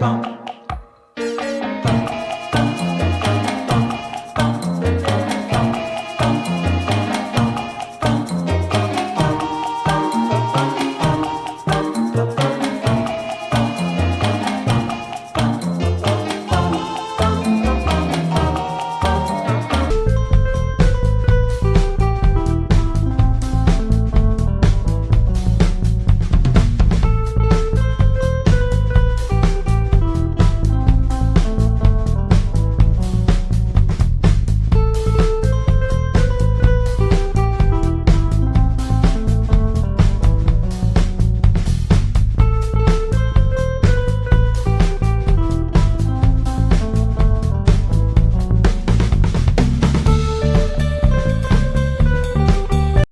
棒